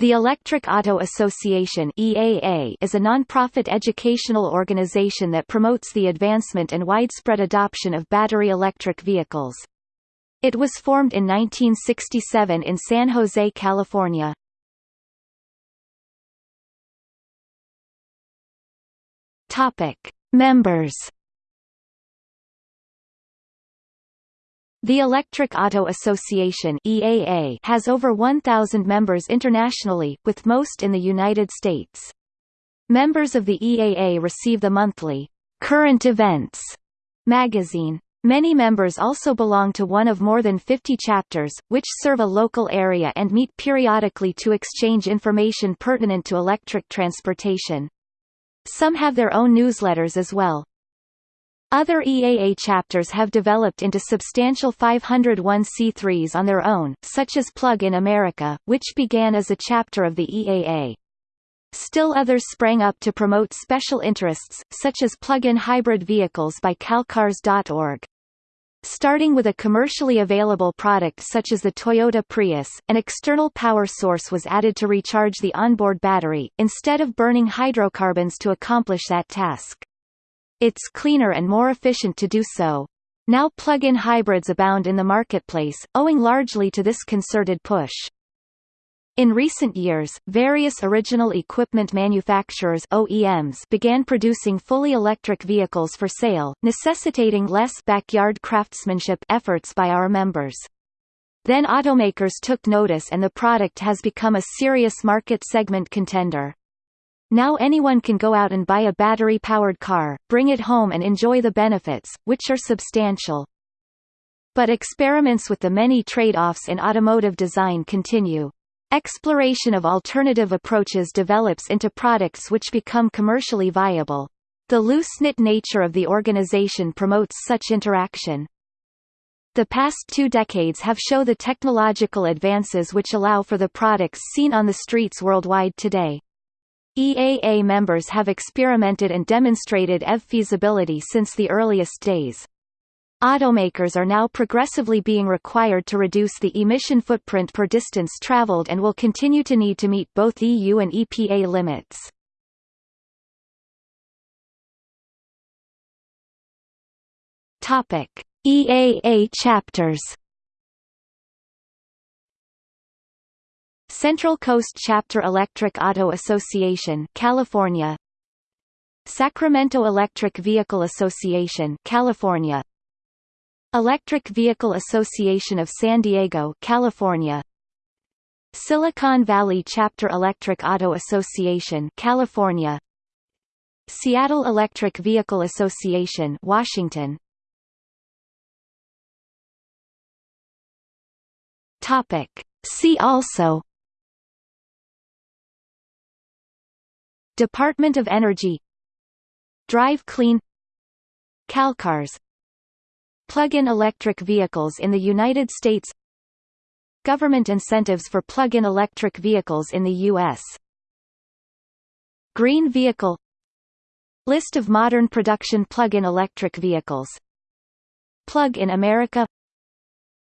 The Electric Auto Association EAA is a non-profit educational organization that promotes the advancement and widespread adoption of battery electric vehicles. It was formed in 1967 in San Jose, California. Topic: Members The Electric Auto Association EAA has over 1,000 members internationally, with most in the United States. Members of the EAA receive the monthly Current Events magazine. Many members also belong to one of more than 50 chapters, which serve a local area and meet periodically to exchange information pertinent to electric transportation. Some have their own newsletters as well. Other EAA chapters have developed into substantial 501c3s on their own, such as Plug in America, which began as a chapter of the EAA. Still others sprang up to promote special interests, such as plug-in hybrid vehicles by calcars.org. Starting with a commercially available product such as the Toyota Prius, an external power source was added to recharge the onboard battery, instead of burning hydrocarbons to accomplish that task. It's cleaner and more efficient to do so. Now plug-in hybrids abound in the marketplace, owing largely to this concerted push. In recent years, various original equipment manufacturers OEMs began producing fully electric vehicles for sale, necessitating less backyard craftsmanship efforts by our members. Then automakers took notice and the product has become a serious market segment contender. Now anyone can go out and buy a battery-powered car, bring it home and enjoy the benefits, which are substantial. But experiments with the many trade-offs in automotive design continue. Exploration of alternative approaches develops into products which become commercially viable. The loose-knit nature of the organization promotes such interaction. The past two decades have shown the technological advances which allow for the products seen on the streets worldwide today. EAA members have experimented and demonstrated EV feasibility since the earliest days. Automakers are now progressively being required to reduce the emission footprint per distance traveled and will continue to need to meet both EU and EPA limits. EAA chapters Central Coast Chapter Electric Auto Association California. Sacramento Electric Vehicle Association California. Electric Vehicle Association of San Diego California. Silicon Valley Chapter Electric Auto Association California. Seattle Electric Vehicle Association Washington. Topic. See also Department of Energy. Drive Clean. Calcars Plug-in electric vehicles in the United States. Government incentives for plug-in electric vehicles in the U.S. Green Vehicle. List of modern production plug-in electric vehicles. Plug in America.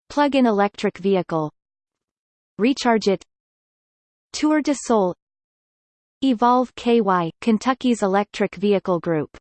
Plug-in electric vehicle. Recharge It. Tour de Sol Evolve KY, Kentucky's electric vehicle group